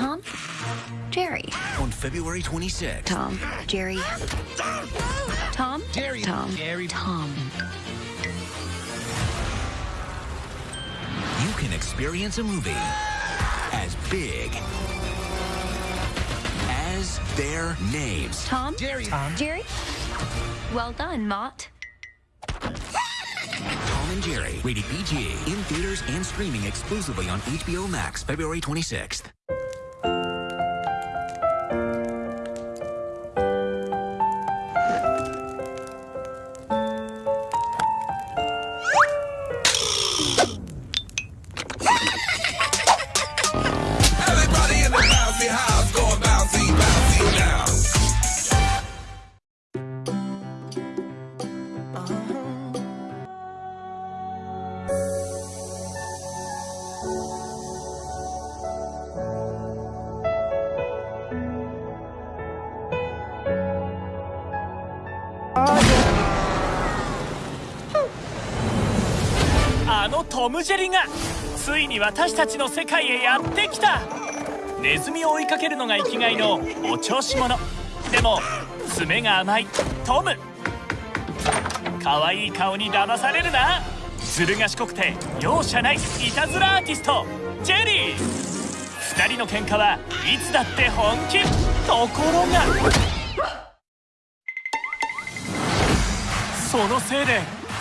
Tom? Jerry. On February 26th. Tom. Jerry. Tom? Jerry. Tom. Jerry. Tom. You can experience a movie as big as their names. Tom? Jerry. Tom. Jerry? Well done, Mott. Tom and Jerry, rated PG, in theaters and streaming exclusively on HBO Max, February 26th. のトム・ジェリがついに私たちの世界へやってきたネズミを追いかけるのが生きがいのお調子者でも爪が甘いトム可愛い顔に騙されるなずる賢くて容赦ないいたずらアーティストジェリー2人の喧嘩はいつだって本気ところがそのせいで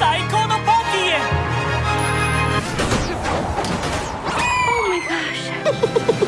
O quando pode ir. Oh, my gosh.